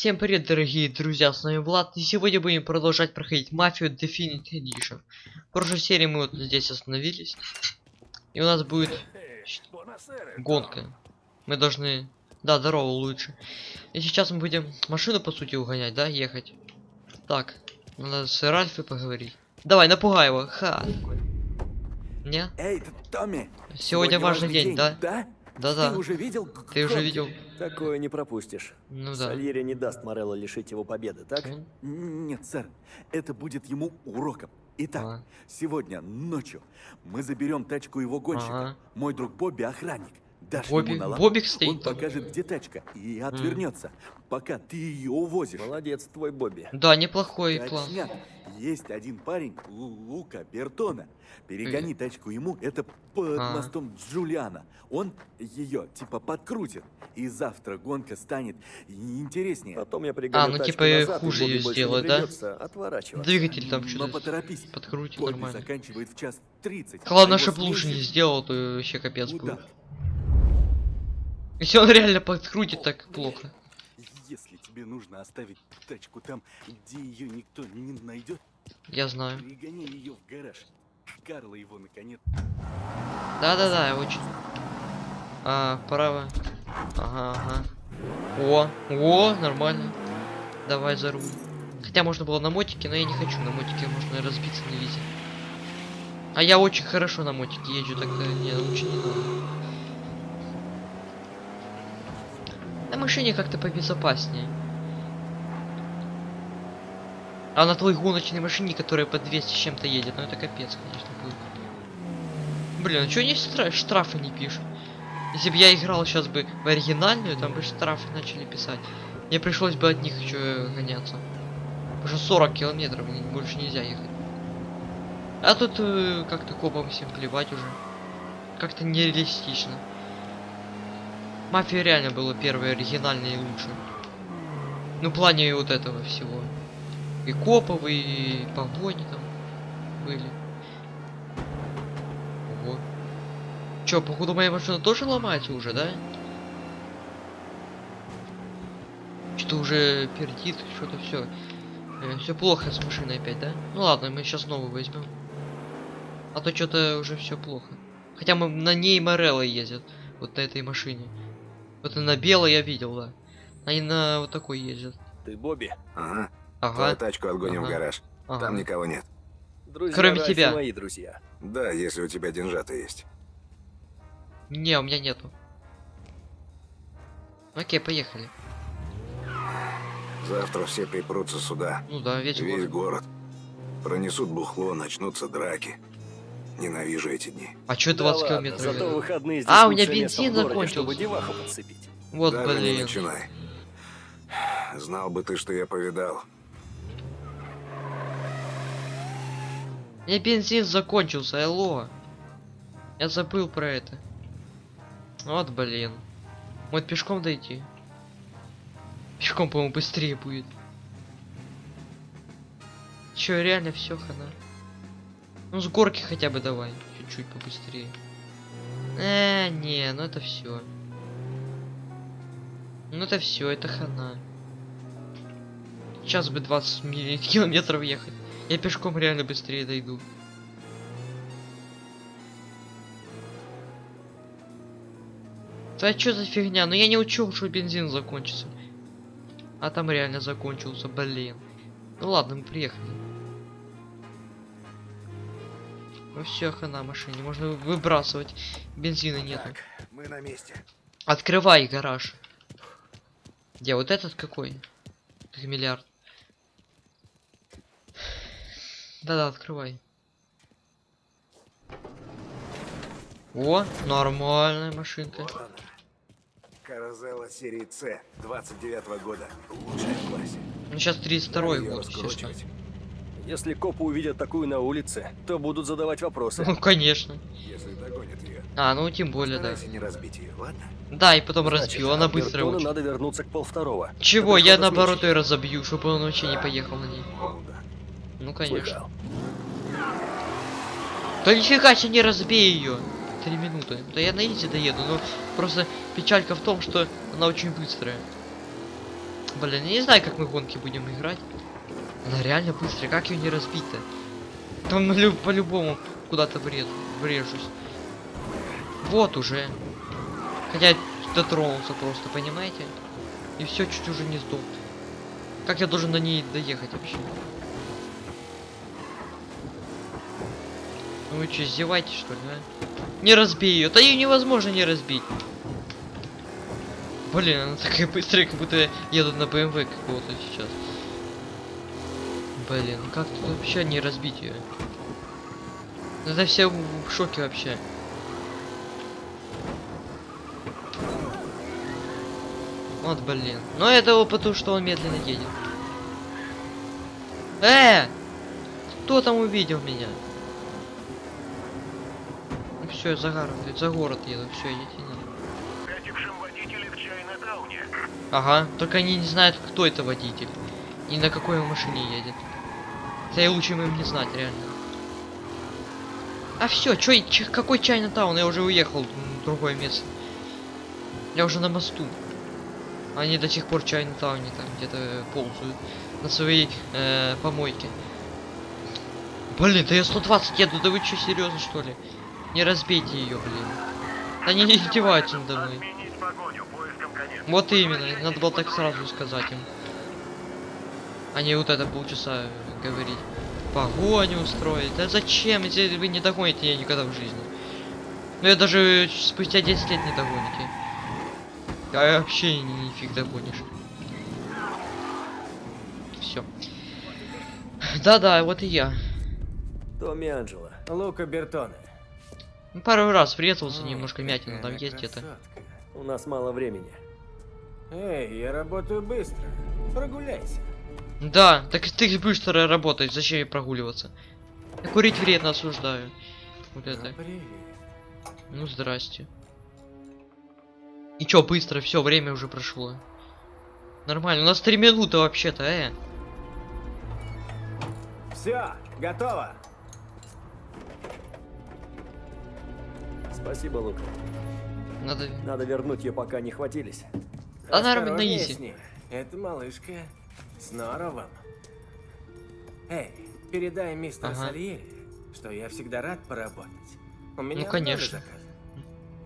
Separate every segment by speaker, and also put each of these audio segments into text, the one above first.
Speaker 1: Всем привет, дорогие друзья, с вами Влад, и сегодня будем продолжать проходить Мафию Definite Edition. В прошлой серии мы вот здесь остановились, и у нас будет гонка. Мы должны... Да, здорово, лучше. И сейчас мы будем машину, по сути, угонять, да, ехать. Так, надо с Ральфой поговорить. Давай, напугай его, ха. Не?
Speaker 2: Эй, Томми!
Speaker 1: Сегодня важный день, да?
Speaker 2: Да?
Speaker 1: Да-да.
Speaker 2: Ты уже видел?
Speaker 1: Ты уже видел?
Speaker 3: Такое не пропустишь.
Speaker 1: Ну да.
Speaker 3: Сальери не даст Морелло лишить его победы, так?
Speaker 1: М,
Speaker 2: Н- Нет, сэр. Это будет ему уроком. Итак,
Speaker 1: А.
Speaker 2: сегодня ночью мы заберем тачку его гонщика.
Speaker 1: Ага.
Speaker 2: Мой друг Бобби охранник. Дашь
Speaker 1: Бобби-
Speaker 2: ему на лапу,
Speaker 1: Бобик стоит
Speaker 2: он покажет, где тачка, и отвернется, пока ты ее увозишь.
Speaker 3: Молодец, твой Бобби.
Speaker 1: Да, неплохой план.
Speaker 2: Точняк. Есть один парень, Лу- Лука Бертона. Перегони тачку ему, это под
Speaker 1: А.
Speaker 2: мостом Джулиана. Он ее типа подкрутит. И завтра гонка станет интереснее.
Speaker 3: Потом я пригоню
Speaker 1: А, ну, типа,
Speaker 3: назад,
Speaker 1: хуже
Speaker 3: больше
Speaker 1: сделать, да? Двигатель там
Speaker 2: Но
Speaker 1: что-то
Speaker 2: поторопись.
Speaker 1: подкрутит
Speaker 2: Бобби
Speaker 1: нормально.
Speaker 2: заканчивает в час 30.
Speaker 1: Главное,
Speaker 2: а его
Speaker 1: чтобы лучше не сделал, то вообще капец будет. Если он реально подкрутит, так плохо.
Speaker 2: Если тебе нужно оставить тачку там, где ее никто не найдет,
Speaker 1: Я знаю.
Speaker 2: пригони ее в гараж. Карла его наконец.
Speaker 1: Да-да-да, очень. А, право. Ага, ага. О, о, нормально. Давай за руль. Хотя можно было на мотике, но я не хочу. На мотике можно разбиться на визе. А я очень хорошо на мотике езжу, так э, не, лучше не надо. На машине как-то побезопаснее. А на твоей гоночной машине, которая по 200 с чем-то едет, ну это капец, конечно, будет. Блин, а чё они штра- штрафы не пишут? Если бы я играл сейчас бы в оригинальную, там бы штрафы начали писать. Мне пришлось бы от них еще гоняться. Что 40 километров, больше нельзя ехать. А тут э, как-то копам всем плевать уже. Как-то нереалистично. Мафия реально была первая оригинальная и лучшая. Ну, в плане вот этого всего. И копов, и погони там были. Ого. Чё, походу моя машина тоже ломается уже, да? Что-то уже пердит, что-то все. все плохо с машиной опять, да? Ну ладно, мы сейчас новую возьмем. А то что-то уже все плохо. Хотя мы на ней Морелло ездят. Вот на этой машине. Вот и на белой я видел, да. Они на вот такой ездят.
Speaker 3: Ты Бобби.
Speaker 4: Ага. Твою
Speaker 1: Ага.
Speaker 4: тачку отгоним
Speaker 1: Ага.
Speaker 4: в гараж.
Speaker 1: ага.
Speaker 4: Там никого нет.
Speaker 3: Друзья
Speaker 1: Кроме тебя.
Speaker 3: мои друзья.
Speaker 4: Да, если у тебя деньжата есть.
Speaker 1: Не, у меня нету. Окей, поехали.
Speaker 4: Завтра все припрутся сюда.
Speaker 1: Ну да, весь
Speaker 4: Весь
Speaker 1: город.
Speaker 4: город. Пронесут бухло, начнутся драки. Ненавижу эти дни.
Speaker 1: А чё
Speaker 3: Да
Speaker 1: 20
Speaker 3: ладно,
Speaker 1: километров?
Speaker 3: Зато выходные здесь
Speaker 1: А, у меня бензин
Speaker 3: городе,
Speaker 1: закончился.
Speaker 3: чтобы деваху подцепить.
Speaker 1: Вот,
Speaker 4: Даже не
Speaker 1: блин.
Speaker 4: начинай. Знал бы ты, что я повидал.
Speaker 1: У меня бензин закончился, алло. Я забыл про это. Вот, блин. Может пешком дойти? Пешком, по-моему, быстрее будет. Чё, реально все хана? Ну, с горки хотя бы давай. Чуть-чуть побыстрее. Э, не, ну это все. Ну это все, это хана. Сейчас бы 20 милли- километров ехать. Я пешком реально быстрее дойду. Да что за фигня? Ну я не учел, что бензин закончится. А там реально закончился, блин. Ну ладно, мы приехали. Ну все, хана машине, можно выбрасывать. Бензина.
Speaker 4: Так, мы на месте.
Speaker 1: Открывай гараж. Где вот этот какой? Как миллиард. Да-да, открывай. О, нормальная машинка.
Speaker 4: Каразелла серии С 29 года. Лучшая в классе.
Speaker 1: Ну сейчас 32
Speaker 4: Её
Speaker 1: год, естественно.
Speaker 3: Если копы увидят такую на улице, то будут задавать вопросы.
Speaker 1: Ну, конечно.
Speaker 4: Если догонят ее.
Speaker 1: А, ну тем более, да.
Speaker 4: Не разбить ее, ладно?
Speaker 1: Да, и потом
Speaker 3: Значит,
Speaker 1: разбил, она
Speaker 3: Бертона
Speaker 1: очень.
Speaker 3: надо вернуться к полвторого.
Speaker 1: Чего, я наоборот ее разобью, чтобы он вообще не поехал на ней.
Speaker 4: Ну да.
Speaker 1: Ну, конечно.
Speaker 3: Слыхал.
Speaker 1: Да нифига себе не разбей ее. Три минуты. Да я на изи доеду, но просто печалька в том, что она очень быстрая. Блин, я не знаю, как мы гонки будем играть. Она реально быстрая, как ее не разбить-то? Там по-любому куда-то врежусь. Вот уже. Хотя дотронулся просто, понимаете? И все, чуть уже не сдох. Как я должен на ней доехать вообще? Ну вы что, издеваетесь что ли, а? Не разбей ее. Да ее невозможно не разбить. Блин, она такая быстрая, как будто едут на БМВ какого-то сейчас. Блин, как тут вообще не разбить ее? Это все в шоке вообще. Вот, блин. Но это потому, что он медленно едет. Э! Кто там увидел меня? Ну все, за город, за город еду, все, идите на. Ага, только они не знают, кто это водитель. И на какой машине едет. Да и лучше им не знать, реально. А все, чё, ч- какой Чайна Таун? Я уже уехал в другое место. Я уже на мосту. Они до сих пор в Чайна Тауне там где-то ползают. На своей э, помойке. Блин, да я 120 еду, да вы что, серьезно что ли? Не разбейте ее, блин. Они не издеваются надо мной. Вот именно, надо было так сразу сказать им. Не вот это полчаса говорить. Погоню устроить. Да зачем, если вы не догоните ее никогда в жизни? Ну я даже спустя 10 лет не догоните. А вообще ни, нифиг догонишь. Все. Да-да, вот и я.
Speaker 3: Томми Анджело. Лука Бертоне.
Speaker 1: Ну, Пару раз врезался, немножко мятина там есть где-то.
Speaker 3: У нас мало времени.
Speaker 4: Эй, я работаю быстро. Прогуляйся.
Speaker 1: Да, так ты быстро работаешь, зачем ей прогуливаться? Я курить вредно осуждаю. Вот это.
Speaker 4: Ну,
Speaker 1: здрасте. И чё, быстро, все, время уже прошло. Нормально, у нас три минуты вообще-то, э.
Speaker 4: Все, готово.
Speaker 3: Спасибо, Лука.
Speaker 1: Надо...
Speaker 3: Надо вернуть ее, пока не хватились.
Speaker 1: Нормально,
Speaker 4: Осторожнее
Speaker 1: изи.
Speaker 4: Это малышка с норовом. Эй, передай мистеру
Speaker 1: Ага.
Speaker 4: Сальери, что я всегда рад поработать. У меня много
Speaker 1: конечно.
Speaker 4: заказов.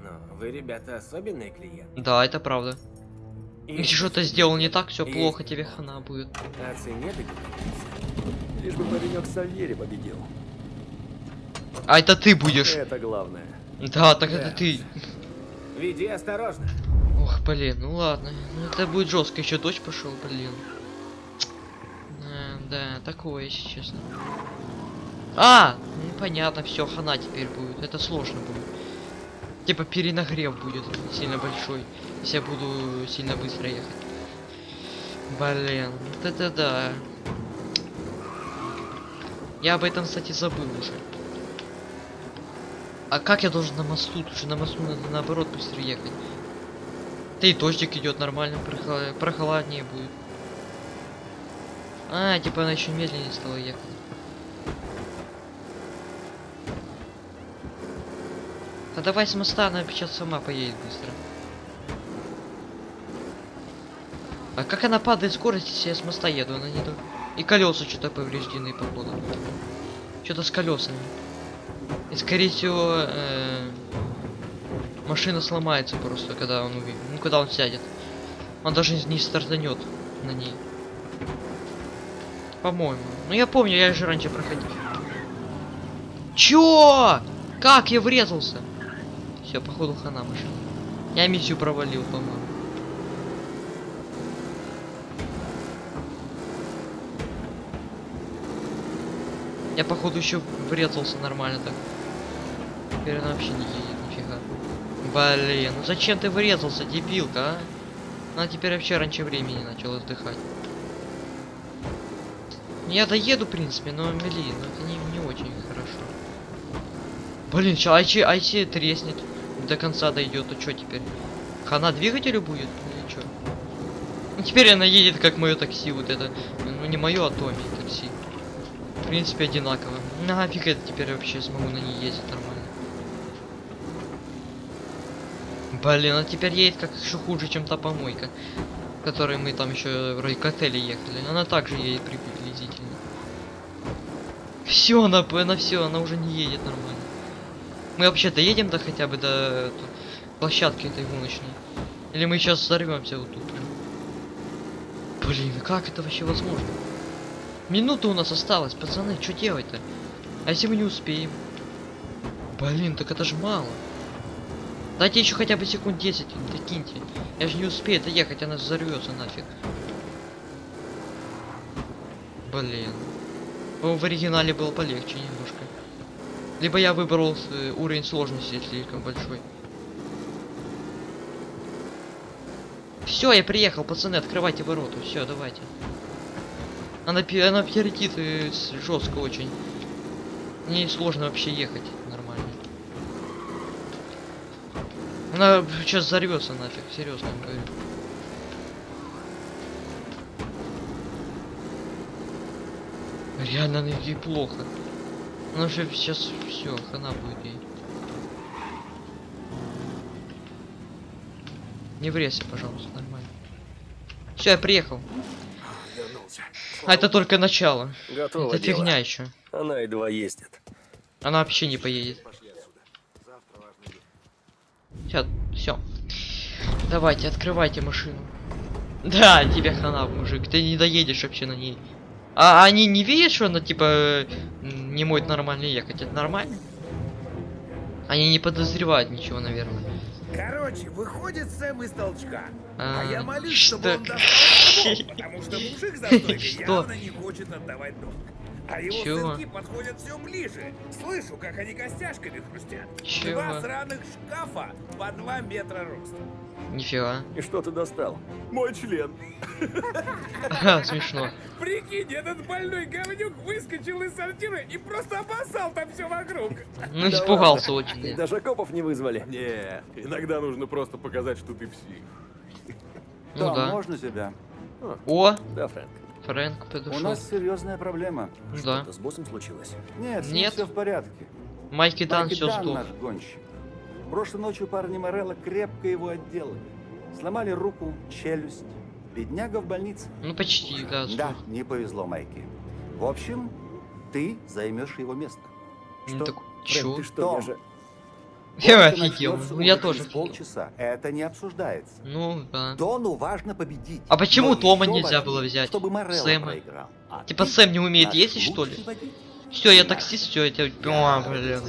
Speaker 4: Но вы, ребята, особенные клиенты.
Speaker 1: Да, это правда.
Speaker 4: И
Speaker 1: Если что-то сделал не так, все
Speaker 4: И-
Speaker 1: плохо, тебе хана будет.
Speaker 4: О цене?
Speaker 3: Лишь бы паренек Сальери победил.
Speaker 1: А это ты будешь.
Speaker 3: Это главное.
Speaker 1: Да, так
Speaker 4: Да.
Speaker 1: это ты.
Speaker 4: Веди осторожно.
Speaker 1: Ох, блин, ну ладно. Ну это будет жестко, еще дождь пошел, блин. Да, такое, если честно. А, ну понятно, все, хана теперь будет. Это сложно будет. Типа перенагрев будет сильно большой, если я буду сильно быстро ехать. Блин, вот это да. Я об этом, кстати, забыл уже. А как я должен на мосту? Тут же на мосту надо наоборот быстро ехать. Да и дождик идет нормально, прохладнее будет. А, типа она еще медленнее стала ехать. А давай с моста, она сейчас сама поедет быстро. А как она падает скорость, если я с моста еду? Она не. И колеса что-то повреждены, походу. Что-то с колесами. И скорее всего, э, машина сломается просто, когда он увидит. Ну, когда он сядет. Он даже не стартанет на ней. По-моему. Ну я помню, я же раньше проходил. Чё? Как я врезался? Все, походу хана машина. Я миссию провалил, по-моему. Я походу еще врезался нормально так. Теперь она вообще не едет, нифига. Блин, ну зачем ты врезался, дебилка, а? Она теперь вообще раньше времени начала отдыхать. Я доеду, в принципе, но блин, ну это не, не очень хорошо. Блин, сейчас айчи, айчи треснет. До конца дойдет, то что теперь? Хана двигателю будет? Или что? Ну теперь она едет как мое такси, вот это. Ну не мое, а Томи такси. В принципе, одинаково. Нафиг это теперь вообще смогу на ней ездить нормально. Блин, а теперь едет как еще хуже, чем та помойка. Которой мы там еще вроде к отелю ехали. Она также едет приблизительно. Все, она, она все, она уже не едет нормально. Мы вообще доедем до хотя бы до площадки этой гоночной. Или мы сейчас взорвемся вот тут. Блин, как это вообще возможно? Минута у нас осталась, пацаны, что делать-то? А если мы не успеем? Блин, так это ж мало. Дайте еще хотя бы секунд 10, докиньте. Я же не успею доехать, она взорвется нафиг. Блин. По- В оригинале было полегче немножко. Либо я выбрал э, уровень сложности слишком большой. Все, я приехал, пацаны, открывайте ворота. Все, давайте. Она, она перетит жестко очень. Мне сложно вообще ехать нормально. Она сейчас взорвется нафиг, серьезно говорю. Реально, она ей плохо. Она же сейчас все, хана будет ей. Не врезься, пожалуйста, нормально. Все, я приехал.
Speaker 4: Вернулся.
Speaker 1: А это только начало.
Speaker 3: Готово
Speaker 1: это
Speaker 3: дело.
Speaker 1: фигня еще.
Speaker 3: Она едва ездит.
Speaker 1: Она вообще не поедет. Сейчас, все. Давайте, открывайте машину. Да, тебе хана, мужик, ты не доедешь вообще на ней. А они не видят, что она типа э, м, не может нормально ехать? Это нормально? Они не подозревают ничего, наверное.
Speaker 5: Короче, выходит Сэм из толчка. А,
Speaker 1: А,
Speaker 5: я молюсь,
Speaker 1: что?
Speaker 5: чтобы он достал потому что мужик за стойкой явно не хочет отдавать долг. А его
Speaker 1: Чего?
Speaker 5: сынки подходят все ближе. Слышу, как они костяшками хрустят.
Speaker 1: Чего?
Speaker 5: Два сраных шкафа по два метра роста.
Speaker 1: Нифига.
Speaker 3: И что ты достал?
Speaker 2: Мой член.
Speaker 1: Смешно.
Speaker 5: Прикинь, этот больной говнюк выскочил из сортира и просто обоссал там все вокруг.
Speaker 1: Ну, испугался очень.
Speaker 3: Даже копов не вызвали.
Speaker 2: Не, иногда нужно просто показать, что ты псих.
Speaker 1: Ну да.
Speaker 6: можно тебя?
Speaker 1: О,
Speaker 3: Да, Фрэнк.
Speaker 1: Фрэнк
Speaker 6: У
Speaker 1: подошел.
Speaker 6: нас серьезная проблема.
Speaker 1: Ну да.
Speaker 3: Что-то с боссом случилось?
Speaker 6: Нет,
Speaker 1: Нет.
Speaker 6: все в порядке.
Speaker 1: Майки Дан все
Speaker 6: Дан
Speaker 1: сдох.
Speaker 6: наш гонщик. Прошлой ночью парни Морелла крепко его отделали. Сломали руку, челюсть. Бедняга в больнице.
Speaker 1: Ну почти, да.
Speaker 6: Да,
Speaker 1: сдох.
Speaker 6: не повезло Майки. В общем, ты займешь его место.
Speaker 1: Ну так,
Speaker 3: Фрэнк, ты что, я
Speaker 6: Том.
Speaker 3: же...
Speaker 1: Я офигел. Ну я тоже
Speaker 6: полчаса. Это не обсуждается.
Speaker 1: Ну да.
Speaker 6: Дону важно победить.
Speaker 1: А почему Тома нельзя было взять?
Speaker 6: Чтобы
Speaker 1: Сэма.
Speaker 6: А
Speaker 1: Типа Сэм не умеет ездить, что ли? Все, я таксист, все, я тебя...
Speaker 6: Я
Speaker 1: А, блин.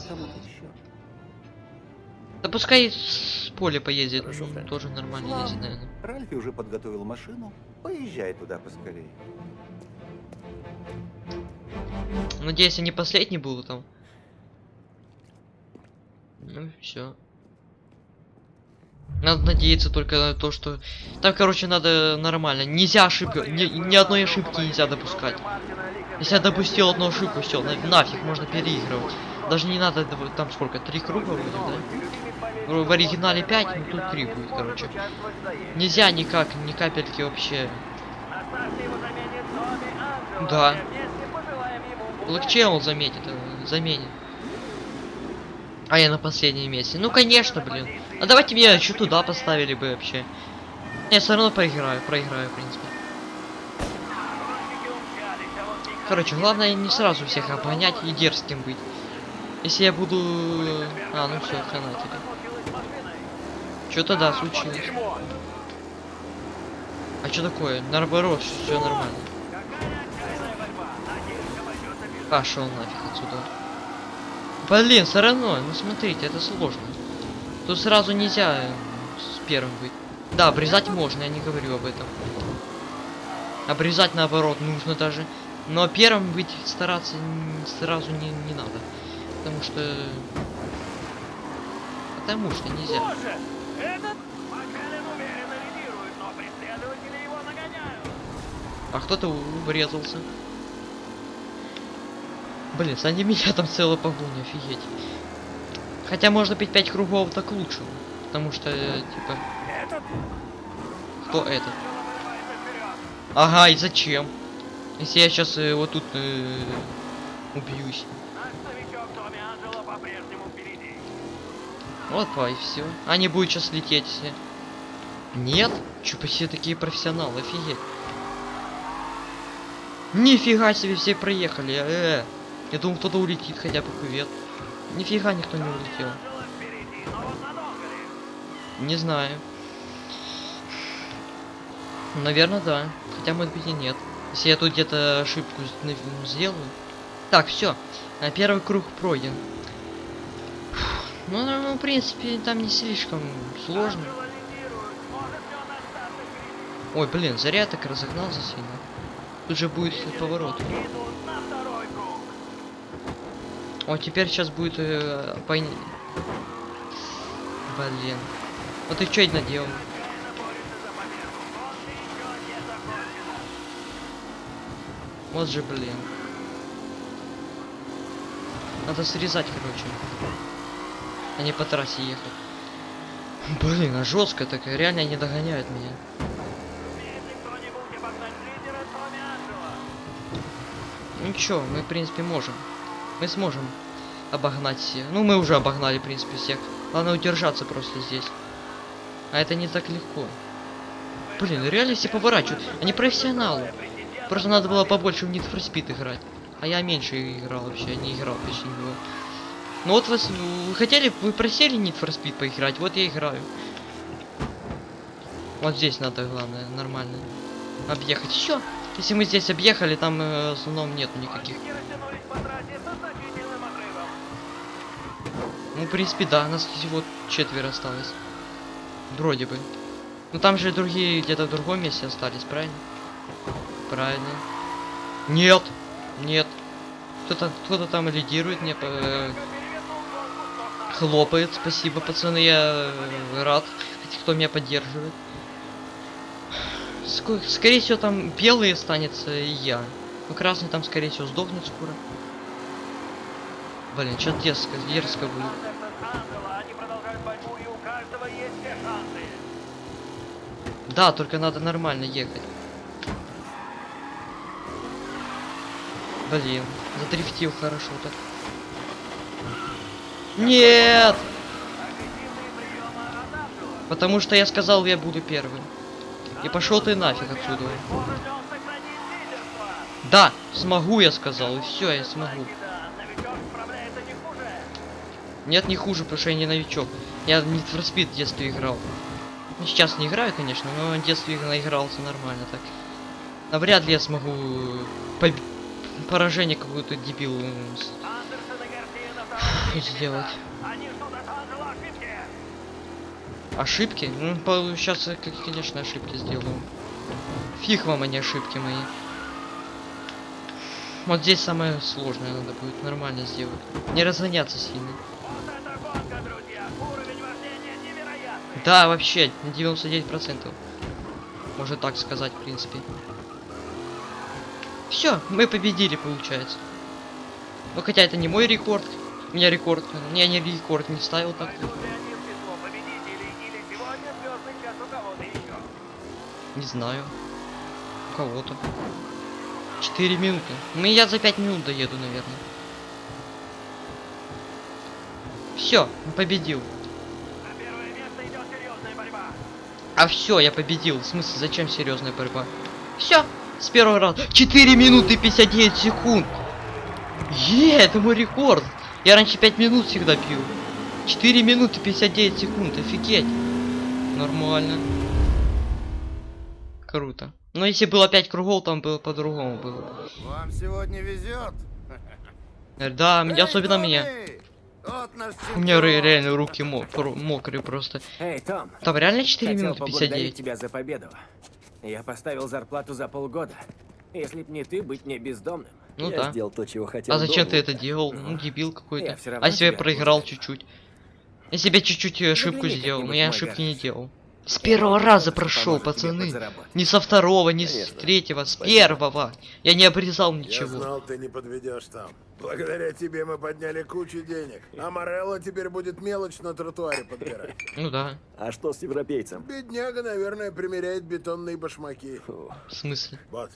Speaker 1: Да пускай с поля поездит,
Speaker 3: Хорошо,
Speaker 1: ну, тоже нормально
Speaker 6: Ладно.
Speaker 1: ездит, наверное.
Speaker 6: Ральфи уже подготовил машину. Поезжай туда поскорее.
Speaker 1: Надеюсь, они последний будут там. Ну, все. Надо надеяться только на то, что... Там, короче, надо нормально. Нельзя ошибки... Ни, ни одной ошибки нельзя допускать. Если я допустил одну ошибку, все, нафиг, можно переигрывать. Даже не надо, там сколько, три круга вроде, да? В в оригинале 5, ну тут 3 будет, короче. Нельзя никак, ни капельки вообще. Да. Блокчейн он заметит, э, заменит. А я на последнем месте. Ну конечно, блин. А давайте меня еще туда поставили бы вообще. Я все равно проиграю, проиграю, в принципе. Короче, главное не сразу всех обгонять и дерзким быть. Если я буду... А, ну все, хана тебе. Что-то да, случилось. А что такое? Наоборот, все нормально. Пошел нафиг отсюда. Блин, все равно, ну смотрите, это сложно. Тут сразу нельзя э, с первым быть. Да, обрезать можно, я не говорю об этом. Обрезать наоборот нужно даже. Но первым быть стараться сразу не, не надо. Потому что... Потому что нельзя.
Speaker 7: Боже! Этот лидирует.
Speaker 1: А кто-то у- врезался. Блин, сзади меня там целая погоня, офигеть. Хотя может быть 5 кругов так лучше. Потому что, э, типа...
Speaker 5: Этот
Speaker 1: Кто этот? Ага, и зачем? Если я сейчас вот тут э, убьюсь. Вот, па, и все. Они будут сейчас лететь все. Нет? Чё, почти такие профессионалы, офигеть. Нифига себе, все проехали, э, -э. Я думал, кто-то улетит хотя бы кувет. Нифига никто не улетел. Не знаю. Наверное, да. Хотя, может быть, и нет. Если я тут где-то ошибку сделаю. Так, все. Первый круг пройден. Ну, ну, в принципе, там не слишком сложно. Ой, блин, зря так разогнался сильно. Тут же будет поворот.
Speaker 7: Идут на второй круг.
Speaker 1: О, теперь сейчас будет э, пойни- Блин. Вот ты что это наделал? Вот же, блин. Надо срезать, короче. А не по трассе ехать. Блин, а жестко так, реально не догоняют меня. Ничего, мы в принципе можем. Мы сможем обогнать всех. Ну, мы уже обогнали, в принципе, всех. Главное удержаться просто здесь. А это не так легко. Блин, ну реально все поворачивают. Они профессионалы. Просто надо было побольше в Need for Speed играть. А я меньше играл вообще, не играл почти него. Ну вот вас, вы хотели, вы просили Need for Speed поиграть, вот я играю. Вот здесь надо, главное, нормально объехать. Все. Если мы здесь объехали, там э, в основном нет никаких.
Speaker 7: Гонщики растянулись по трассе со значительным отрывом.
Speaker 1: Ну, в принципе, да, нас всего четверо осталось. Вроде бы. Ну там же другие где-то в другом месте остались, правильно? Правильно. Нет! Нет. Кто-то кто-то там лидирует, мне по- э, хлопает. Спасибо, пацаны, я э, рад. Кто меня поддерживает. Ско- скорее всего, там белый останется и я. Ну, красный там, скорее всего, сдохнет скоро. Блин, что дерзко, дерзко будет. Да, только надо нормально ехать. Блин, задрифтил хорошо так. Нет! Потому что я сказал, я буду первым. И пошел ты нафиг отсюда. Да, смогу, я сказал, и все, я смогу.
Speaker 7: Да, новичок справляется не хуже.
Speaker 1: Нет, не хуже, потому что я не новичок. Я Need for Speed в детстве играл. Ну, сейчас не играю, конечно, но в детстве наигрался нормально так. Навряд ли я смогу поб- поражение какую-то дебил сделать.
Speaker 7: Они ошибки.
Speaker 1: Ну, сейчас, конечно, ошибки сделаю. Фиг вам, не ошибки мои. Вот здесь самое сложное надо будет нормально сделать. Не разгоняться сильно.
Speaker 7: Вот это гонка, друзья. Уровень вождения невероятный.
Speaker 1: Да, вообще, на 99%. Можно так сказать, в принципе. Все, мы победили, получается. Ну, хотя это не мой рекорд. У меня рекорд. Я не рекорд не ставил так. Не знаю. У кого-то. 4 минуты. Ну, я за 5 минут доеду, наверное. Все, победил.
Speaker 7: На первое место идет серьезная борьба.
Speaker 1: А все, я победил. В смысле, зачем серьезная борьба? Все, с первого раза. 4 минуты 59 секунд. Е, это мой рекорд. Я раньше 5 минут всегда пил. 4 минуты 59 секунд, офигеть. Нормально. Круто. Но если было 5 кругов, там было по-другому было.
Speaker 4: Вам сегодня везет.
Speaker 1: Да, мне- особенно мне. У меня ре- реально руки мокрые просто.
Speaker 8: Эй, Том,
Speaker 1: Там реально 4
Speaker 8: хотел
Speaker 1: минуты
Speaker 8: поблагодарить
Speaker 1: 59.
Speaker 8: тебя за победу. Я поставил зарплату за полгода. Если б не ты, быть мне бездомным.
Speaker 1: Ну
Speaker 3: я
Speaker 1: да.
Speaker 3: сделал то, чего хотел.
Speaker 1: А зачем ты
Speaker 3: долго.
Speaker 1: это делал? Ну, дебил какой-то. А если я
Speaker 8: тебя
Speaker 1: проиграл чуть-чуть? Я чуть-чуть э, ошибку
Speaker 8: Загляни
Speaker 1: сделал, но я ошибки не делал. С первого раза прошел, пацаны. Не со второго, не с третьего, с первого. Я не обрезал
Speaker 4: Я
Speaker 1: ничего.
Speaker 4: знал, ты не подведешь там. Благодаря тебе мы подняли кучу денег. А Морелло теперь будет мелочь на тротуаре подбирать.
Speaker 1: Ну да,
Speaker 3: А что с европейцем?
Speaker 4: Бедняга, наверное, примеряет бетонные башмаки.
Speaker 3: Фу.
Speaker 1: в смысле?
Speaker 4: Вот,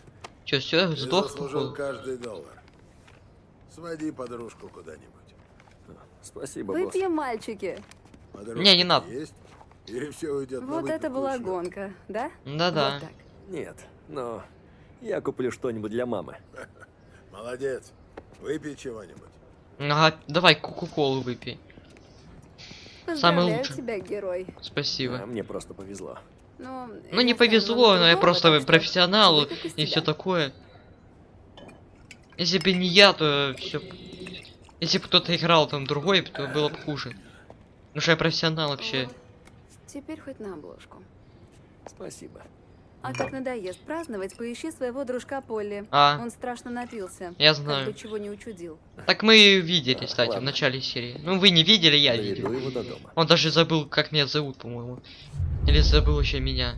Speaker 1: Чё, все, сдох?
Speaker 4: заслужил каждый доллар. Своди подружку куда-нибудь.
Speaker 3: Спасибо, босс.
Speaker 9: Выпьем, мальчики.
Speaker 4: Подружка
Speaker 1: Не, не надо.
Speaker 4: Есть? И все уйдет на
Speaker 9: Вот это
Speaker 4: выпивку
Speaker 9: была гонка, да?
Speaker 1: Да-да.
Speaker 9: Вот так.
Speaker 3: Нет, но я куплю что-нибудь для мамы.
Speaker 4: Молодец. Выпей чего-нибудь.
Speaker 1: Ага, давай кока-колу выпей. Самый лучший.
Speaker 9: тебя, герой.
Speaker 1: Спасибо.
Speaker 3: А мне просто повезло.
Speaker 9: Ну,
Speaker 1: Ну не повезло,
Speaker 9: на
Speaker 1: но я просто
Speaker 9: так
Speaker 1: профессионал и все такое. Если бы не я, то все. Если бы кто-то играл там другой, то было бы хуже. Потому что я профессионал вообще.
Speaker 9: Теперь хоть на обложку.
Speaker 3: Спасибо.
Speaker 9: А как надоест праздновать, поищи своего дружка Полли.
Speaker 1: А,
Speaker 9: Он страшно напился.
Speaker 1: я
Speaker 9: Как
Speaker 1: знаю.
Speaker 9: бы чего не учудил.
Speaker 1: Так мы видели, кстати, в
Speaker 3: Ладно.
Speaker 1: начале серии. Ну вы не видели, я
Speaker 3: Доведу
Speaker 1: видел.
Speaker 3: его до дома.
Speaker 1: Он даже забыл, как меня зовут, по-моему. Или забыл еще меня.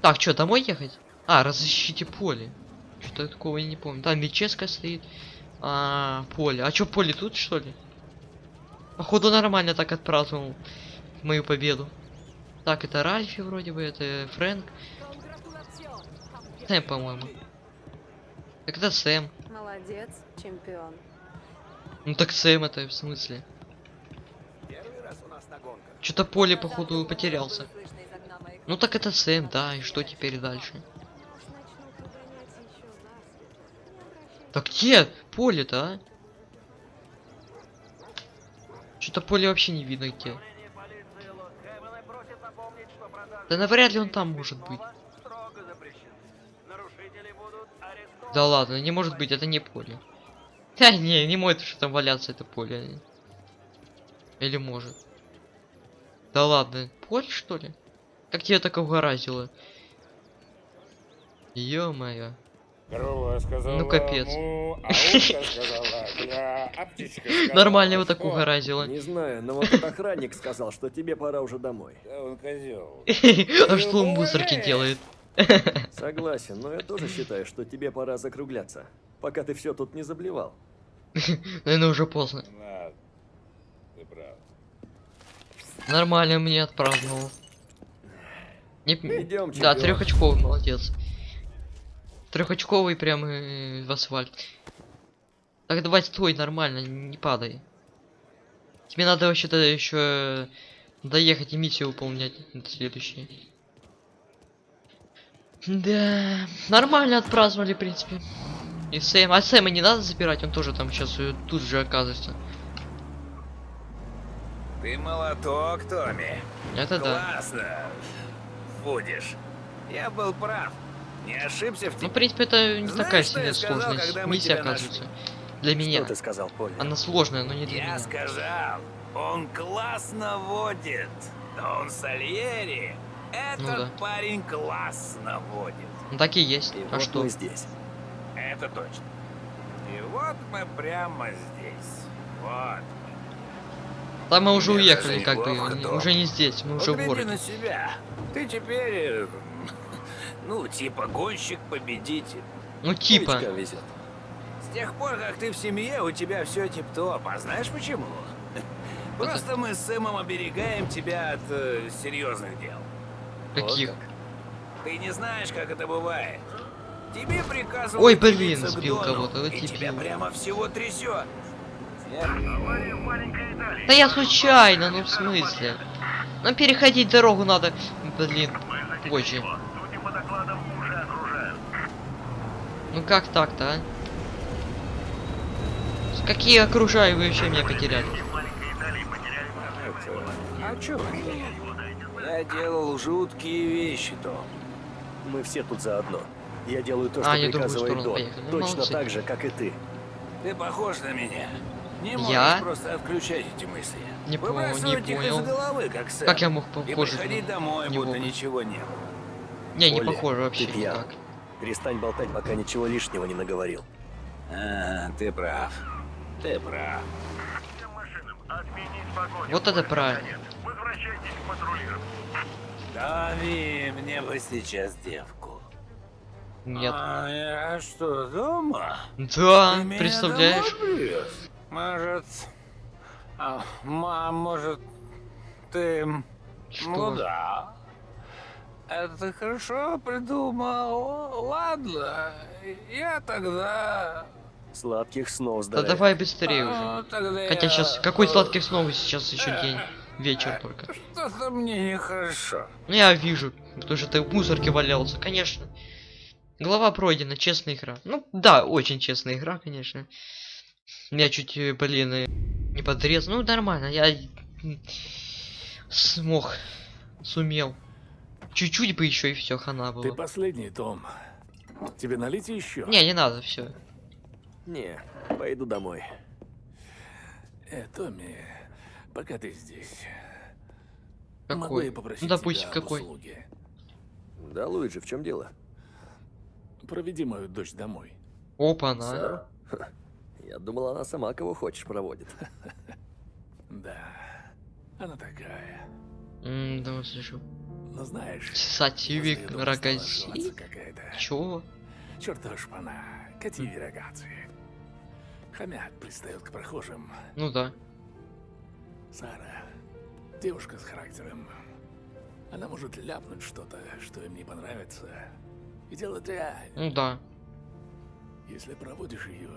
Speaker 1: Так, что, домой ехать? А, разыщите поле. Что-то такого я не помню. Там Вическа стоит. А, поле. А что, поле тут, что ли? Походу нормально так отпраздновал мою победу. Так, это Ральфи вроде бы, это Фрэнк. Сэм, по-моему. Так это Сэм.
Speaker 9: Молодец, чемпион.
Speaker 1: Ну так Сэм это в смысле? Что-то поле, походу, потерялся. Ну так это Сэм, да, и что теперь дальше? Так где поле-то, а? Что-то поле вообще не видно где. Да навряд ли он там может быть. Да ладно, не может быть, это не поле. Да не, не может что там валяться это поле. Или может. Да ладно, поле что ли? Как тебе так угораздило? Ё-моё.
Speaker 5: Корова сказала
Speaker 1: Ну, капец.
Speaker 5: му, а сказала сказала
Speaker 1: Нормально его так угораздило.
Speaker 3: Не знаю, но вот этот охранник сказал, что тебе пора уже домой.
Speaker 5: Да он козел.
Speaker 1: А что он в мусорке делает?
Speaker 3: Согласен, но я тоже считаю, что тебе пора закругляться, пока ты все тут не заблевал.
Speaker 1: Наверное, уже поздно.
Speaker 5: Ладно, ты прав.
Speaker 1: Нормально мне отпраздновал. Не...
Speaker 3: Идем,
Speaker 1: Да,
Speaker 3: чемпион.
Speaker 1: трехочковый, молодец. Трехочковый прям э, в асфальт. Так давай стой нормально, не падай. Тебе надо вообще-то еще доехать и миссию выполнять это следующее. Да, нормально отпраздновали, в принципе. И Сэм, а Сэма не надо забирать, он тоже там сейчас тут же оказывается.
Speaker 10: Ты молоток, Томми.
Speaker 1: Это да.
Speaker 10: Классно. Будешь. Я был прав. Не ошибся в
Speaker 1: Ну,
Speaker 10: тебе.
Speaker 1: в принципе, это не
Speaker 10: Знаешь,
Speaker 1: такая
Speaker 10: я
Speaker 1: сильная
Speaker 10: сказал,
Speaker 1: сложность.
Speaker 10: когда мы
Speaker 1: Миссия, оказывается. Для меня.
Speaker 3: Что ты сказал, Полли?
Speaker 1: Она сложная, но не для
Speaker 10: Я
Speaker 1: меня.
Speaker 10: сказал, он классно водит. Дон Сальери. Этот
Speaker 1: Ну да.
Speaker 10: парень классно водит.
Speaker 1: Ну так и есть.
Speaker 3: И
Speaker 1: а
Speaker 3: вот
Speaker 1: что?
Speaker 3: мы здесь.
Speaker 10: Это точно. И вот мы прямо здесь. Вот.
Speaker 1: Там мы уже
Speaker 10: Мне
Speaker 1: уехали, как бы. Уже не здесь, мы уже в городе.
Speaker 10: на себя. Ты теперь, ну, типа гонщик-победитель.
Speaker 1: Ну типа.
Speaker 3: Везет.
Speaker 10: С тех пор, как ты в семье, у тебя все тип-топ. А знаешь почему? Просто мы с Сэмом оберегаем тебя от э, серьезных дел.
Speaker 1: Каких?
Speaker 3: Вот
Speaker 10: Ты не знаешь, как это бывает. Тебе приказывают
Speaker 1: Ой, блин, сбил кого-то,
Speaker 10: и тебя прямо всего трясет.
Speaker 1: Да я случайно, ну в смысле? Нам переходить дорогу надо. Блин, позже.
Speaker 7: его. Судя по докладам, уже окружают.
Speaker 1: Ну как так-то, а? Какие окружаю вы вообще меня потеряли?
Speaker 10: А чё? Я делал жуткие вещи, Том.
Speaker 3: Мы все тут заодно. Я делаю то,
Speaker 1: А,
Speaker 3: что
Speaker 1: другую
Speaker 3: приказывает Дон.
Speaker 1: поехали. Ну,
Speaker 3: Точно
Speaker 1: молодцы.
Speaker 3: так же, как и ты.
Speaker 10: Ты похож на меня. Не
Speaker 1: Я?
Speaker 10: можешь просто отключать эти мысли.
Speaker 1: Не по- не
Speaker 10: Выбрасывать их
Speaker 1: понял.
Speaker 10: из головы, как Сэм.
Speaker 1: Как я мог
Speaker 10: И
Speaker 1: похож
Speaker 10: приходить домой,
Speaker 1: него?
Speaker 10: будто ничего не было.
Speaker 1: Не, не
Speaker 3: Оля,
Speaker 1: похоже вообще никак.
Speaker 3: Перестань болтать, пока ничего лишнего не наговорил.
Speaker 10: А, ты прав. Ты прав.
Speaker 7: Всем машинам отменить погоню.
Speaker 1: Вот это правильно.
Speaker 7: Возвращайтесь к патрулированию.
Speaker 10: Томми, мне бы сейчас девку.
Speaker 1: Нет.
Speaker 10: А я что, дома?
Speaker 1: Да,
Speaker 10: Ты
Speaker 1: представляешь?
Speaker 10: Может... а, мам, может, ты... Ну
Speaker 1: Что?
Speaker 10: да. Это ты хорошо придумал. Ладно, я тогда...
Speaker 3: Сладких снов,
Speaker 1: Да
Speaker 3: здоровья.
Speaker 1: давай быстрее уже.
Speaker 10: А, тогда
Speaker 1: Хотя
Speaker 10: я,
Speaker 1: сейчас какой
Speaker 10: э,
Speaker 1: сладких снов сейчас еще день. вечер только.
Speaker 10: Что-то мне нехорошо.
Speaker 1: Ну я вижу, потому что ты в мусорке валялся, конечно. Глава пройдена, честная игра. Ну да, очень честная игра, конечно. Я чуть, э, блин, э, не подрезал. Ну нормально, я смог, сумел. Чуть-чуть бы еще и все, хана
Speaker 5: Ты
Speaker 1: было.
Speaker 5: последний, Том. Тебе налить еще?
Speaker 1: Не, не надо, все.
Speaker 3: Не, пойду домой.
Speaker 5: Э, Томми, пока ты здесь, могу
Speaker 1: Какой?
Speaker 5: я попросить
Speaker 1: Ну, допустим,
Speaker 5: тебя
Speaker 1: какой?
Speaker 5: услуге?
Speaker 3: Да, Луиджи, в чем дело?
Speaker 5: Проведи мою дочь домой.
Speaker 1: Опа, на.
Speaker 3: Сару? Я думал, она сама кого хочешь проводит.
Speaker 5: Да, она такая.
Speaker 1: М, да, слышу.
Speaker 5: Но знаешь, стала
Speaker 1: рогази.
Speaker 5: жеваться какая-то.
Speaker 1: Чего?
Speaker 5: Чертова шпана, кативи рогатцы. Хомят пристает к прохожим.
Speaker 1: Ну да.
Speaker 5: Сара, девушка с характером. Она может ляпнуть что-то, что им не понравится. И дело дрянь.
Speaker 1: Ну да.
Speaker 5: Если проводишь ее,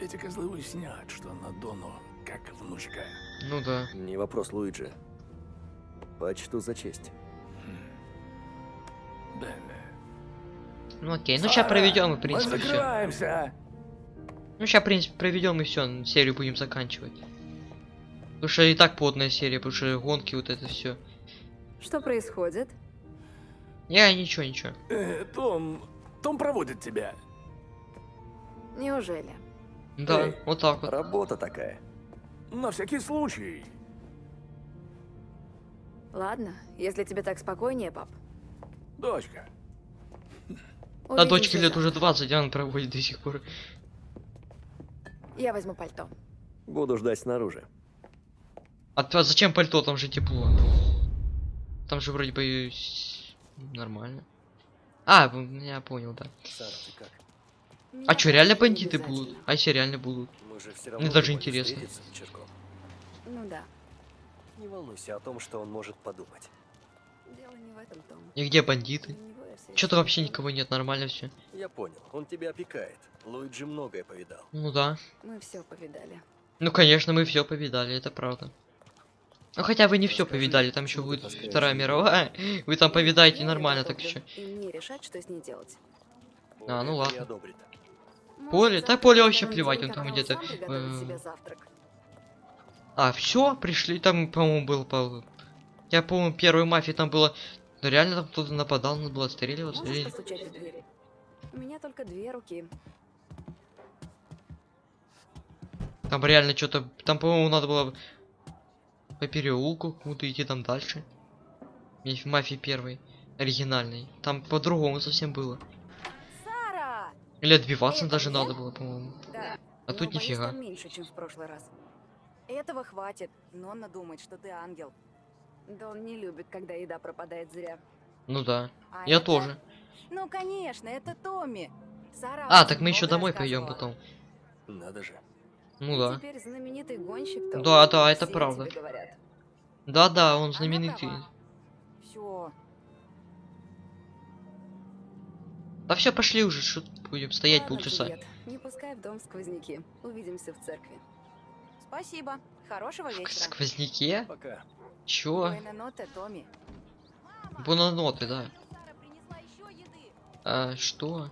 Speaker 5: эти козлы уяснят, что на Дону как внучка.
Speaker 1: Ну да.
Speaker 3: Не вопрос, Луиджи. Почту за честь.
Speaker 5: Бенне.
Speaker 1: Ну окей, ну сейчас проведем, в принципе, все.
Speaker 5: закрываемся!
Speaker 1: Ну сейчас, в принципе, проведем и все, серию будем заканчивать. Потому что и так плотная серия, потому что гонки, вот это все.
Speaker 9: Что происходит?
Speaker 1: Я ничего, ничего.
Speaker 5: Э, Том, Том проводит тебя.
Speaker 9: Неужели?
Speaker 1: Да,
Speaker 3: Эй,
Speaker 1: вот так вот.
Speaker 3: Работа такая.
Speaker 5: На всякий случай.
Speaker 9: Ладно, если тебе так спокойнее, пап.
Speaker 5: Дочка.
Speaker 1: А дочке лет уже 20, а он проводит до сих пор.
Speaker 9: Я возьму пальто.
Speaker 3: Буду ждать снаружи.
Speaker 1: А то зачем пальто, там же тепло. Там же вроде бы нормально. А, я понял, да.
Speaker 3: Сара, ты как?
Speaker 1: А чё, реально бандиты будут? А если реально будут? Мне даже интересно.
Speaker 9: Ну да.
Speaker 3: Не волнуйся о том, что он может подумать.
Speaker 9: Дело не в этом, Том.
Speaker 1: И где бандиты? Что-то вообще никого нет, нормально все.
Speaker 3: Я понял, он тебя опекает. Луиджи многое повидал.
Speaker 1: Ну да.
Speaker 9: Мы все повидали.
Speaker 1: Ну конечно, мы все повидали, это правда. Ну хотя вы не все повидали, там еще будет Вторая мировая. Вы там повидаете нормально так еще.
Speaker 9: И мне решать, что с ней делать.
Speaker 1: А, ну ладно.
Speaker 3: не
Speaker 1: Поле? Да Поле вообще плевать, он там где-то, А, все, пришли, там, по-моему, был по... Я помню, первой мафии там было... Ну реально там кто-то нападал, надо было отстреливаться. Или-?
Speaker 9: У меня только две руки.
Speaker 1: Там реально что-то... Там, по-моему, надо было по переулку куда-то идти там дальше. В мафии первой, оригинальной. Там по-другому совсем было.
Speaker 9: Сара!
Speaker 1: Или отбиваться
Speaker 9: Это
Speaker 1: даже
Speaker 9: мне?
Speaker 1: надо было, по-моему.
Speaker 9: Да.
Speaker 1: А
Speaker 9: но
Speaker 1: тут
Speaker 9: боюсь,
Speaker 1: нифига.
Speaker 9: меньше, чем в прошлый раз. Этого хватит. Нонна думает, что ты ангел. Да он не любит, когда еда пропадает зря.
Speaker 1: Ну да.
Speaker 9: А
Speaker 1: Я
Speaker 9: это-
Speaker 1: тоже.
Speaker 9: Ну, конечно, это Томми. Сара
Speaker 1: А, так мы еще домой пойдем потом.
Speaker 3: Надо же.
Speaker 1: Ну да.
Speaker 9: Теперь знаменитый гонщик, Том.
Speaker 1: Да, да, это
Speaker 9: Все
Speaker 1: правда.
Speaker 9: говорят.
Speaker 1: Да-да, он знаменитый.
Speaker 9: Все.
Speaker 1: Да все, пошли уже, что будем стоять
Speaker 9: Ладно,
Speaker 1: полчаса.
Speaker 9: Джульет, Не пускай в дом сквозняки. Увидимся в церкви. Спасибо. Хорошего вечера.
Speaker 1: сквозняке?
Speaker 3: Пока.
Speaker 1: Чё?
Speaker 9: Буэна ноте, Томми.
Speaker 1: Бунаноты, да. А, что?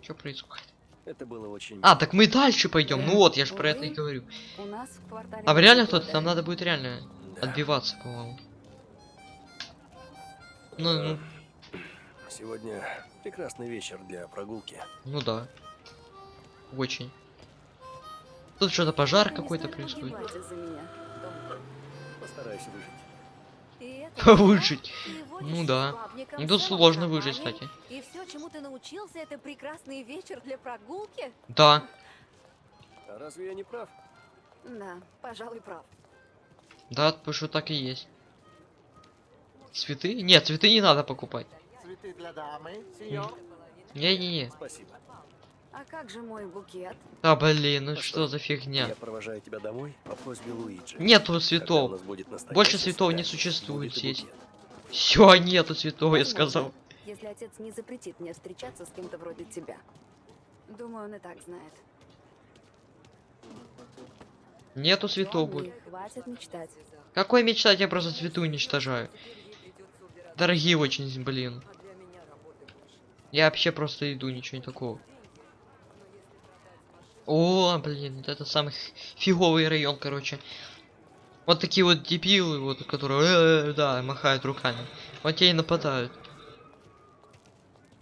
Speaker 1: Что происходит?
Speaker 3: Это было очень...
Speaker 1: А, так мы дальше пойдем. Ну вот, я же про это и говорю.
Speaker 9: У нас в квартале...
Speaker 1: А в реально кто-то? Там надо будет реально
Speaker 3: Да.
Speaker 1: отбиваться, по-моему. Ну, ну,
Speaker 3: Сегодня прекрасный вечер для прогулки.
Speaker 1: ну да. Очень. Тут что-то пожар какой-то происходит.
Speaker 3: выжить.
Speaker 1: Ну да. Ну тут сложно выжить, кстати.
Speaker 9: И все, чему ты научился, это прекрасный вечер для прогулки?
Speaker 1: Да.
Speaker 3: А разве я не прав?
Speaker 9: Да, пожалуй, прав.
Speaker 1: Да, потому что так и есть. Цветы? Нет, цветы не надо покупать.
Speaker 7: Цветы для дамы, сеньор.
Speaker 1: Не-не-не.
Speaker 3: Спасибо.
Speaker 9: А как же мой букет?
Speaker 1: А, блин, ну
Speaker 3: Постой.
Speaker 1: что за фигня?
Speaker 3: Я провожаю тебя домой по просьбе Луиджи.
Speaker 1: Нету цветов. Больше цветов не существует здесь. Все, нету цветов, я сказал.
Speaker 9: Если отец не запретит мне встречаться с кем-то вроде тебя. Думаю, он и так знает.
Speaker 1: Нету цветов будет.
Speaker 9: Хватит мечтать.
Speaker 1: Какой мечтать, я просто цветы уничтожаю. Дорогие очень, блин. Я вообще просто иду, ничего не такого. О, блин, это самый фиговый район, короче. Вот такие вот дебилы, вот, которые, «Э, да, махают руками. Вот те и нападают.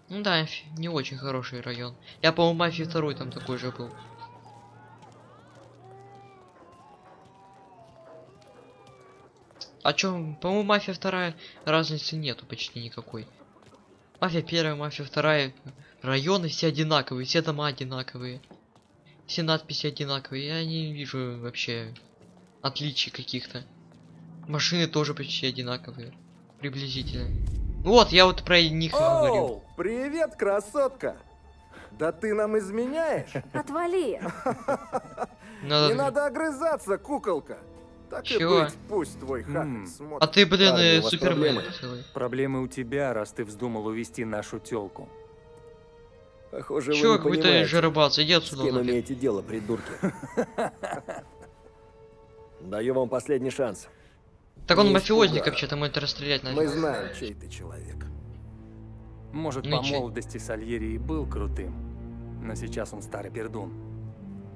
Speaker 1: Ну да, не очень хороший район. Я, по-моему, мафии второй там такой же был. А чё, по-моему, мафия вторая разницы нету почти никакой. Мафия первая, мафия вторая. Районы все одинаковые, все дома одинаковые. Все надписи одинаковые. Я не вижу вообще отличий каких-то. Машины тоже почти одинаковые. Приблизительно. Вот, я вот про них и говорю.
Speaker 11: Оу, привет, красотка! Да ты нам изменяешь?
Speaker 9: Отвали!
Speaker 1: Надо-
Speaker 11: Не надо огрызаться, куколка. Так и
Speaker 1: Чего?
Speaker 11: быть, пусть твой хахаль
Speaker 6: М.
Speaker 11: смотрит.
Speaker 1: А ты, блин,
Speaker 6: Парни,
Speaker 1: э, супермен
Speaker 6: проблемы. Проблемы у тебя, раз ты вздумал увести нашу тёлку.
Speaker 3: Похоже,
Speaker 1: Чё,
Speaker 3: вы не понимаете,
Speaker 1: жиробац, иди
Speaker 3: с
Speaker 1: отсюда.
Speaker 3: кем
Speaker 1: нафиг.
Speaker 3: имеете дело, придурки. Даю вам последний шанс.
Speaker 1: Так он мафиозник вообще-то, ему это расстрелять
Speaker 11: Мы
Speaker 1: надо.
Speaker 11: знаем, чей ты человек.
Speaker 6: Может,
Speaker 1: Ну
Speaker 6: по молодости Сальери и был крутым, но сейчас он старый пердун.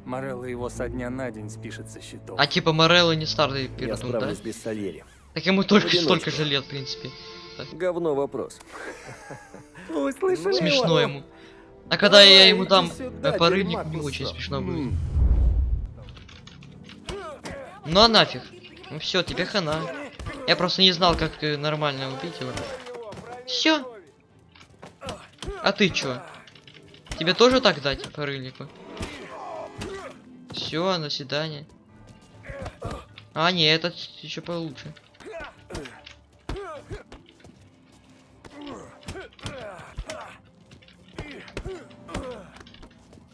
Speaker 6: Морелло его со дня на день спишет со счетов.
Speaker 1: А типа Морелло не старый
Speaker 3: Я
Speaker 1: пердун, да?
Speaker 3: справлюсь без Сальери.
Speaker 1: Так ему только столько же лет, в принципе.
Speaker 3: Говно вопрос.
Speaker 1: Смешно ему. А когда я
Speaker 11: Давай,
Speaker 1: ему
Speaker 11: иди
Speaker 1: дам
Speaker 11: сюда, дерьма
Speaker 1: не очень смешно будет. Ну а нафиг. Ну все, тебе хана. Я просто не знал, как э, нормально убить его. Все. А ты чё? Тебе тоже так дать по рыльнику? Все, до свидания. А, не, этот еще получше.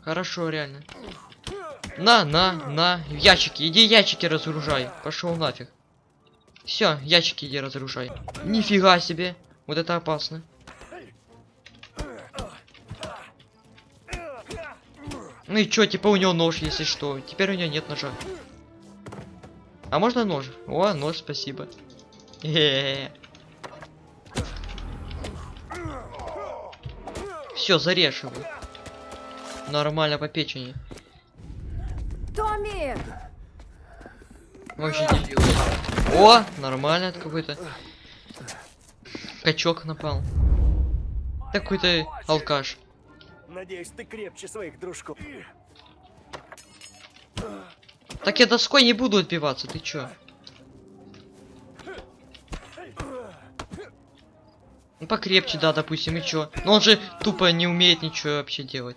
Speaker 1: Хорошо, реально. На, на, на, ящики, иди ящики разгружай. Пошел нафиг. Все, ящики иди разгружай. Нифига себе. Вот это опасно. Ну и чё, типа у него нож, если что. Теперь у него нет ножа. А можно нож? О, нож, спасибо. Все, зарежь его. Нормально по печени.
Speaker 9: Томми!
Speaker 1: Вообще дебил. О, нормально это какой-то. Качок напал. Такой-то алкаш.
Speaker 3: Надеюсь, ты крепче своих дружков.
Speaker 1: Так я доской не буду отбиваться, ты чё? Ну покрепче, да, допустим, и чё? Но он же тупо не умеет ничего вообще делать.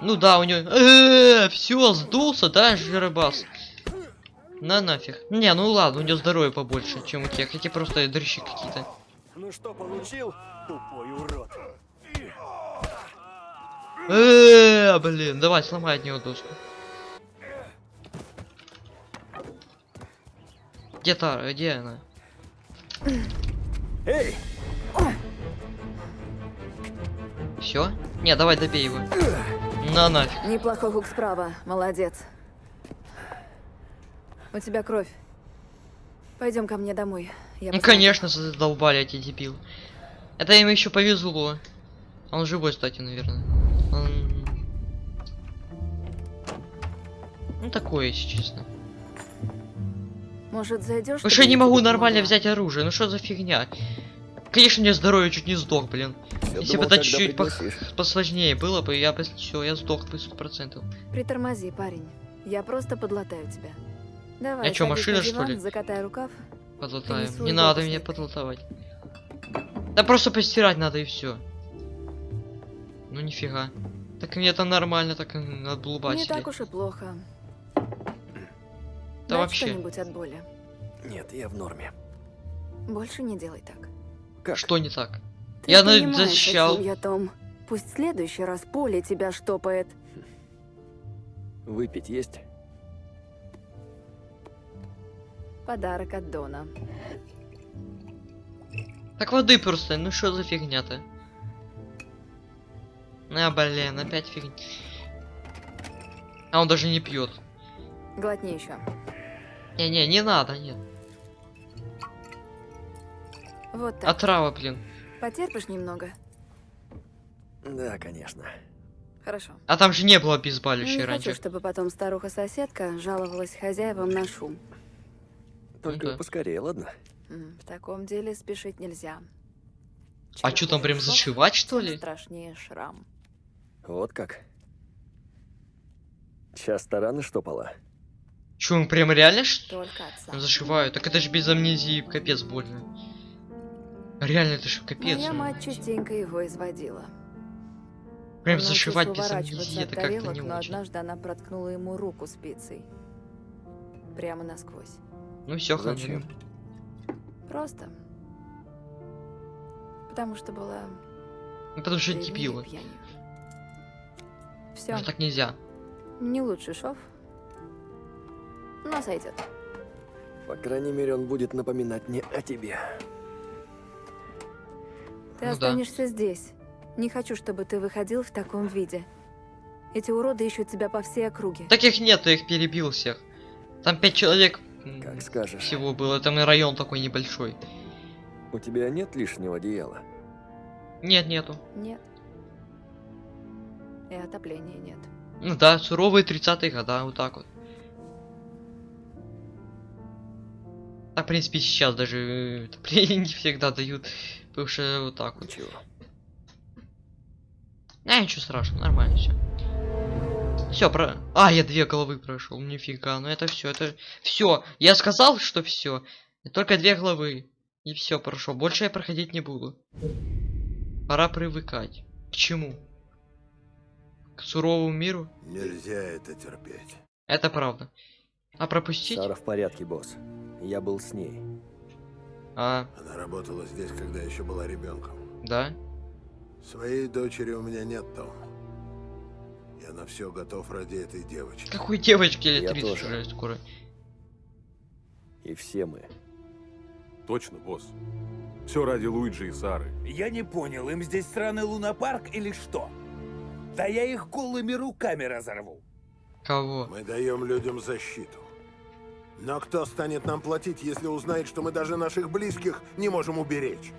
Speaker 1: Ну да, у него... Все, сдулся, да, жиробас? На нафиг. Не, ну ладно, у него здоровье побольше, чем у тех. Эти просто дрыщи какие-то.
Speaker 3: Ну что получил, тупой урод?
Speaker 1: Э, блин, давай, сломай от него доску. Где Тара? Где она?
Speaker 3: Эй,
Speaker 1: Все? Не, давай добей его. На нафиг.
Speaker 9: Неплохой хук справа, молодец. У тебя кровь. Пойдем ко мне домой. Я
Speaker 1: Ну
Speaker 9: посмотрю.
Speaker 1: конечно, задолбали эти дебил. Это им еще повезло. Он живой, кстати, наверное. Он... Ну такое, если честно.
Speaker 9: Может, зайдешь?
Speaker 1: Ну что я не могу нормально взять оружие? Ну что за фигня? Конечно, мне здоровье чуть не сдох, блин.
Speaker 3: Я
Speaker 1: Если
Speaker 3: думал,
Speaker 1: бы это чуть-чуть
Speaker 3: пригласишь.
Speaker 1: посложнее было бы, я бы все, я сдох бы сто процентов.
Speaker 9: Притормози, парень. Я просто подлатаю тебя. Давай,
Speaker 1: Я чё,
Speaker 9: садись
Speaker 1: машина,
Speaker 9: на
Speaker 1: что
Speaker 9: диван,
Speaker 1: ли?
Speaker 9: Закатай рукав. Принесу
Speaker 1: Не надо меня подлатывать. Да просто постирать надо и все. Ну нифига. Так мне это нормально, так м,
Speaker 9: Не
Speaker 1: отблубасили.
Speaker 9: так уж и плохо.
Speaker 1: Да
Speaker 9: Дай
Speaker 1: вообще.
Speaker 9: что-нибудь от боли.
Speaker 3: Нет, я в норме.
Speaker 9: Больше не делай так.
Speaker 3: Как?
Speaker 1: Что не так?
Speaker 9: Ты
Speaker 1: Я на- защищал.
Speaker 9: я, Том. Пусть в следующий раз поле тебя штопает.
Speaker 3: Выпить есть?
Speaker 9: Подарок от Дона.
Speaker 1: Так воды просто, ну что за фигня-то? А, блин, опять фигня. А он даже не пьет.
Speaker 9: Глотни еще.
Speaker 1: Не-не, не надо, нет.
Speaker 9: Вот так.
Speaker 1: Отрава, блин.
Speaker 9: Потерпишь немного?
Speaker 3: Да, конечно.
Speaker 9: Хорошо.
Speaker 1: А там же не было
Speaker 9: Не
Speaker 1: обезболивающей
Speaker 9: хочу,
Speaker 1: раньше.
Speaker 9: чтобы потом старуха-соседка жаловалась хозяевам на шум.
Speaker 3: Только
Speaker 1: да.
Speaker 3: поскорее, ладно?
Speaker 9: В таком деле спешить нельзя.
Speaker 1: А
Speaker 9: Чем
Speaker 1: чё там прям зашивать, что ли?
Speaker 9: страшнее шрам.
Speaker 3: Вот как. Часто раны штопала?
Speaker 1: Чё, он прям реально что
Speaker 9: Только отца.
Speaker 1: зашиваю? Так это же без амнезии, капец больно. Реально, это же капец.
Speaker 9: Моя
Speaker 1: ну.
Speaker 9: мать частенько его изводила.
Speaker 1: Прям
Speaker 9: Он
Speaker 1: зашивать без амнезии, это как-то не
Speaker 9: но
Speaker 1: очень.
Speaker 9: однажды она проткнула ему руку спицей. Прямо насквозь.
Speaker 1: Ну все, ханин.
Speaker 9: Просто. Потому что была
Speaker 1: Ну потому что
Speaker 9: пьянью. Все,
Speaker 1: Ну так нельзя.
Speaker 9: не лучший шов. Но сойдет.
Speaker 3: По крайней мере, он будет напоминать мне о тебе.
Speaker 9: Ты
Speaker 1: Ну да.
Speaker 9: останешься здесь. Не хочу, чтобы ты выходил в таком виде. Эти уроды ищут тебя по всей округе.
Speaker 1: Таких нет, я их перебил всех. Там пять человек
Speaker 3: Как скажешь.
Speaker 1: всего было, там и район такой небольшой.
Speaker 3: У тебя нет лишнего одеяла?
Speaker 1: Нет, нету.
Speaker 9: Нет. И отопления нет.
Speaker 1: Ну да, суровые 30-е года, вот так вот. А в принципе сейчас даже э, отопление не всегда дают, потому что вот так вот.
Speaker 3: Ничего.
Speaker 1: А, ничего страшного, нормально все. Все, про. А, я две головы прошел, нифига, ну это все, это все. Я сказал, что все. Только две головы. И все прошел. Больше я проходить не буду. Пора привыкать. К чему? К суровому миру?
Speaker 4: Нельзя это терпеть.
Speaker 1: Это правда. А пропустить?
Speaker 3: Сара в порядке, босс. Я был с ней.
Speaker 1: А,
Speaker 4: Она работала здесь, когда еще была ребенком.
Speaker 1: да?
Speaker 4: Своей дочери у меня нет, Том. Я на все готов ради этой девочки.
Speaker 1: Какой девочки
Speaker 3: Я
Speaker 1: 30
Speaker 3: тоже.
Speaker 1: уже скоро?
Speaker 3: И все мы.
Speaker 12: Точно, босс. Все ради Луиджи и Сары.
Speaker 10: Я не понял, им здесь сраный лунопарк или что? Да я их голыми руками разорву.
Speaker 1: Кого?
Speaker 4: Мы даем людям защиту. Но кто станет нам платить, если узнает, что мы даже наших близких не можем уберечь?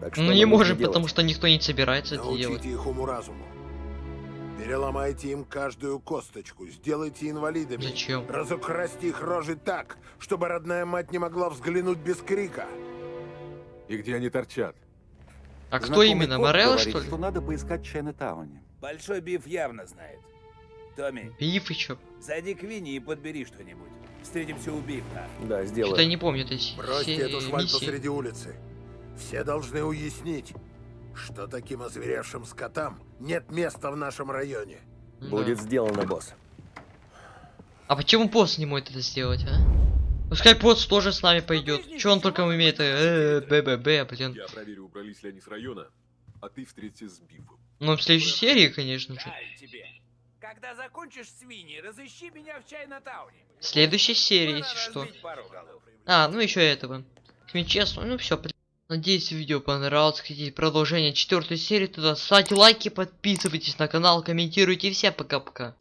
Speaker 3: Так
Speaker 1: Ну
Speaker 3: нам
Speaker 1: не можем,
Speaker 3: делать?
Speaker 1: потому что никто не собирается это делать.
Speaker 4: Научите их уму-разуму. Переломайте им каждую косточку, сделайте инвалидами.
Speaker 1: Зачем?
Speaker 4: Разукрасьте их рожи так, чтобы родная мать не могла взглянуть без крика.
Speaker 12: И где они торчат?
Speaker 1: А кто
Speaker 6: Знакомый
Speaker 1: именно?
Speaker 6: кот
Speaker 1: Морелла, что ли?
Speaker 6: что надо поискать Чайнатауне.
Speaker 10: Большой биф явно знает. Томми,
Speaker 1: Биф и чё?
Speaker 10: зайди к Винни и подбери что-нибудь. Встретимся у бифа.
Speaker 3: Да, сделаю.
Speaker 1: Что-то я не помню этой
Speaker 4: Бросьте
Speaker 1: се-
Speaker 4: эту шваль посреди улицы. Все должны уяснить, что таким озверевшим скотам нет места в нашем районе.
Speaker 1: Да.
Speaker 3: Будет сделано, босс.
Speaker 1: А почему пост не может это сделать, а? Пускай пост тоже с нами пойдет. Че он только умеет? Э, БББ, блин.
Speaker 12: Я проверю, убрались ли они с района, а ты встретишься с Бифом.
Speaker 1: Ну, в следующей серии, конечно же.
Speaker 10: Когда закончишь с Винни, разыщи меня в Чайна-тауне.
Speaker 1: В следующей серии, если что. А, ну еще этого. Честно, ну все. Надеюсь, видео понравилось. Хотите продолжение четвертой серии, туда ставьте лайки, подписывайтесь на канал, комментируйте. Всем пока-пока.